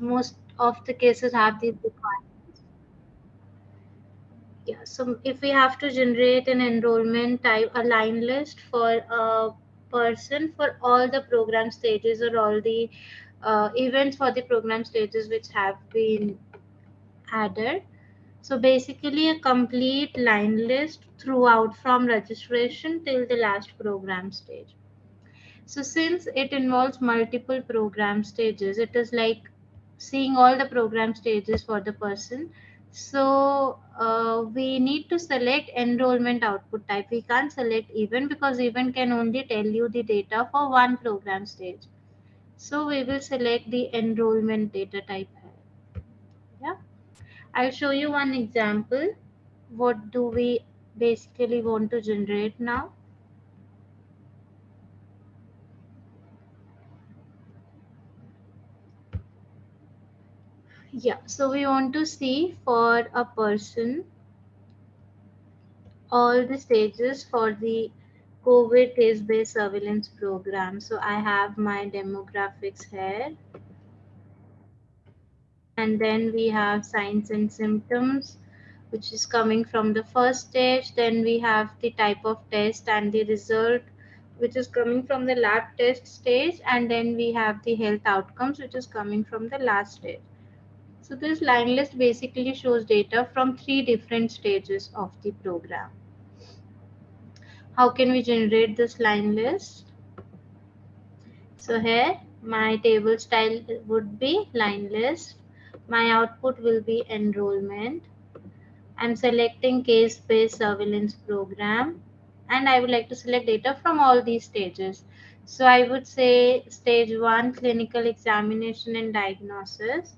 most of the cases have these requirements. Yeah, so if we have to generate an enrollment type, a line list for a person for all the program stages or all the uh, events for the program stages which have been added. So basically a complete line list throughout from registration till the last program stage. So since it involves multiple program stages, it is like seeing all the program stages for the person. So uh, we need to select enrollment output type. We can't select event because event can only tell you the data for one program stage. So we will select the enrollment data type. Yeah. I'll show you one example. What do we basically want to generate now? Yeah, so we want to see for a person all the stages for the COVID case-based surveillance program. So I have my demographics here. And then we have signs and symptoms, which is coming from the first stage. Then we have the type of test and the result, which is coming from the lab test stage. And then we have the health outcomes, which is coming from the last stage. So this line list basically shows data from three different stages of the program. How can we generate this line list? So here my table style would be line list. My output will be enrollment. I'm selecting case-based surveillance program and I would like to select data from all these stages. So I would say stage one, clinical examination and diagnosis.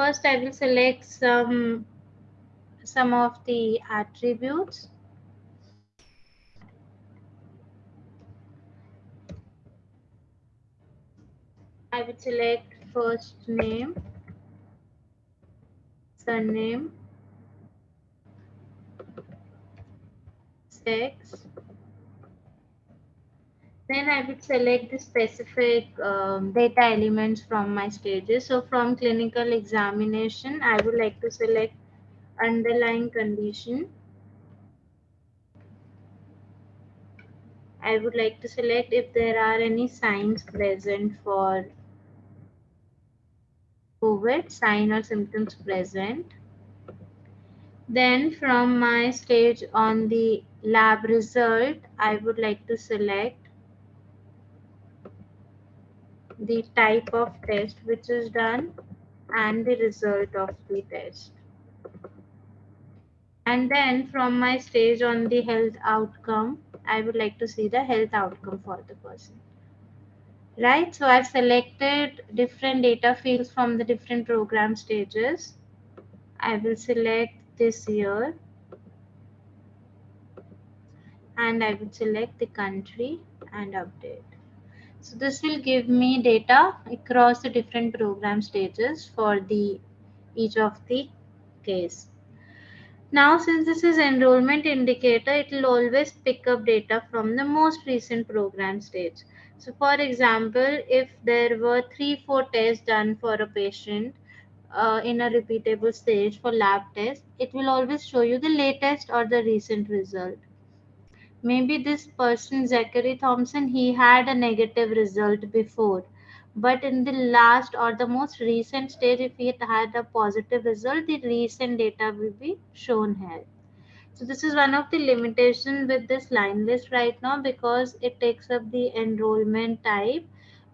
First, I will select some, some of the attributes. I will select first name, surname, sex, then I would select the specific um, data elements from my stages. So from clinical examination, I would like to select underlying condition. I would like to select if there are any signs present for COVID, sign or symptoms present. Then from my stage on the lab result, I would like to select the type of test which is done and the result of the test. And then from my stage on the health outcome, I would like to see the health outcome for the person. Right, so I've selected different data fields from the different program stages. I will select this year and I would select the country and update. So this will give me data across the different program stages for the each of the case. Now, since this is enrollment indicator, it will always pick up data from the most recent program stage. So for example, if there were three, four tests done for a patient uh, in a repeatable stage for lab test, it will always show you the latest or the recent result maybe this person zachary thompson he had a negative result before. But in the last or the most recent stage if he had a positive result the recent data will be shown here. So this is one of the limitation with this line list right now because it takes up the enrollment type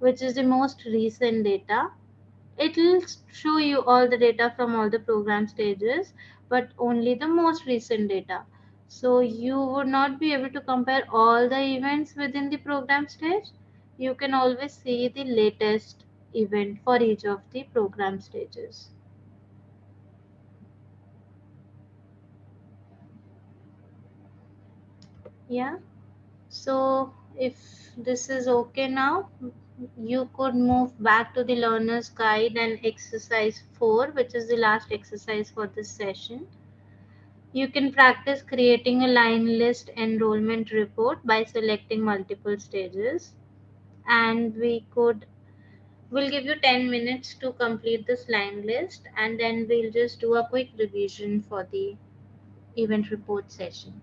which is the most recent data. It will show you all the data from all the program stages but only the most recent data so you would not be able to compare all the events within the program stage. You can always see the latest event for each of the program stages. Yeah. So if this is okay now, you could move back to the learner's guide and exercise 4, which is the last exercise for this session. You can practice creating a line list enrollment report by selecting multiple stages. And we could We'll give you 10 minutes to complete this line list and then we'll just do a quick revision for the event report session.